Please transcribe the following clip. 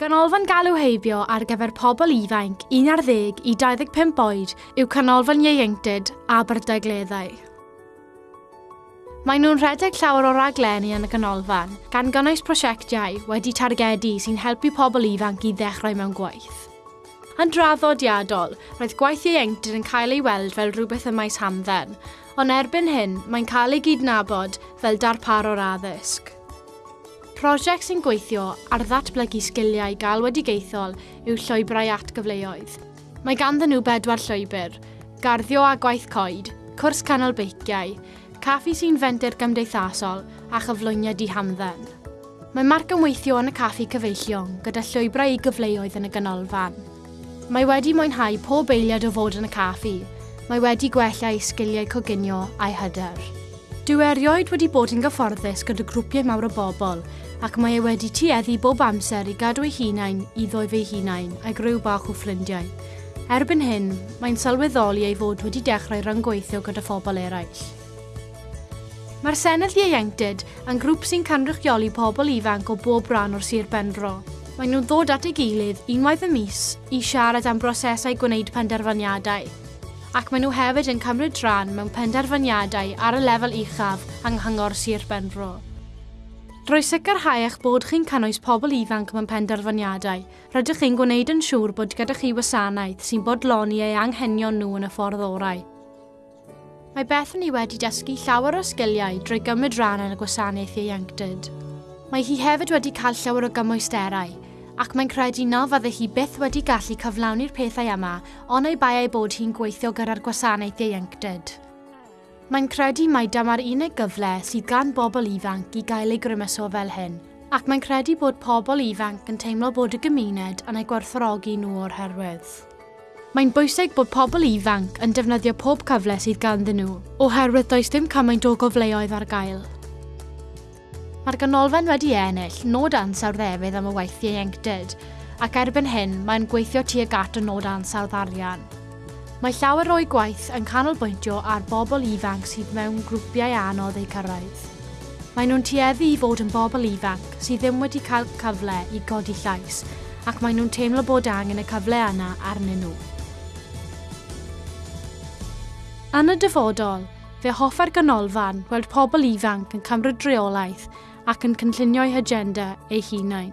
Ganolfan galw heibio ar gyfer pobl ifanc 11 i 25 oed yw canolfan ieuenctid a bardagleddau. Maen nhw'n rhedeg llawer o raglenni yn y ganolfan, gan gynnwys prosiectiau wedi targedu sy'n helpu pobl ifanc i ddechrau mewn gwaith. Yn draddodiadol, roedd gwaith ieuenctid yn cael ei weld fel rhywbeth y maes hamdden, ond erbyn hyn mae'n cael ei gydnabod fel darparo'r addysg. Prosiect sy'n gweithio ar ddatblygu sgiliau galwedigaethol yw llwybrau atgyfleoedd. Mae ganddyn nhw bedwar llwybr, garddio a gwaith coed, cwrs canol beiciau, caffi sy'n fenter gymdeithasol a chyflwyniad i hamdden. Mae marc ymweithio yn y caffi cyfeillion gyda llwybrau i gyfleoedd yn y ganolfan. Mae wedi mwynhau pob eiliad o fod yn y caffi. Mae wedi gwella ei sgiliau coginio a'i hyder. Dyw e erioed wedi bod yn gyfforddus gyda grwpiau mawr o bobl ac mae e wedi tueddu bob amser i gadw ei hunain iddo ei hunain a'i gryw bach o ffrindiau. Erbyn hyn, mae'n sylweddoli ei fod wedi dechrau rhyngweithio gyda phobl eraill. Mae'r Senedd Ieuenctid yn grŵp sy'n canrychioli pobl ifanc o bob rhan o'r Sir Benfro. Mae nhw'n ddod at ei gilydd unwaith y mis i siarad am brosesau gwneud penderfyniadau ac maen nhw hefyd yn cymryd rhan mewn penderfyniadau ar y lefel uchaf yng nghyngor Sir Benfro. Drwy sicrhau eich bod chi'n cynnwys pobl ifanc mewn penderfyniadau, rydych chi'n gwneud yn siŵr bod gyda chi wasanaeth sy'n bodloni eu anghenion nhw yn y ffordd orau. Mae Bethany wedi dysgu llawer o sgiliau drwy gymryd rhan yn y gwasanaeth ieuenctid. Mae hi hefyd wedi cael llawer o gymwysterau, ac mae'n credu na fydde hi byth wedi gallu cyflawni'r pethau yma ond ei bai ei bod hi'n gweithio gyda'r gwasanaeth ieuenctid. Mae'n credu mai dyma'r unig gyfle sydd gan bobl ifanc i gael ei grymuso fel hyn, ac mae'n credu bod pobl ifanc yn teimlo bod y gymuned yn ei gwerthorogi nhw o'r herwydd. Mae'n bwysig bod pobl ifanc yn defnyddio pob cyfle sydd ganddyn nhw, oherwydd does dim cymaint o gofleoedd ar gael. Mae'r ganolfan wedi ennill nod ansawdd efydd am y weithiau ieuenctid, ac erbyn hyn mae'n gweithio tuag at y nod ansawdd arian. Mae llawer o'i gwaith yn canolbwyntio ar bobl ifanc sydd mewn grwpiau anodd eu cyrraedd. Mae nhw'n tueddu i fod yn bobl ifanc sydd ddim wedi cael cyfle i godi llais ac mae nhw'n teimlo bod angen y cyfle yna arnyn nhw. Yn y dyfodol, fe hoffa'r ganolfan weld pobl ifanc yn cymryd reolaeth ac yn cynllunio'i agenda ei hunain.